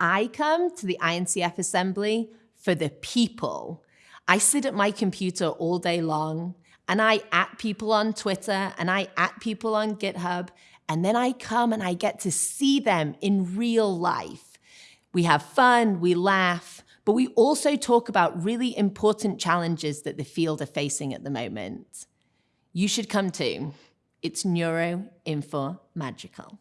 I come to the INCF assembly for the people. I sit at my computer all day long and I at people on Twitter and I at people on GitHub and then I come and I get to see them in real life. We have fun, we laugh, but we also talk about really important challenges that the field are facing at the moment. You should come too. It's Neuro Info Magical.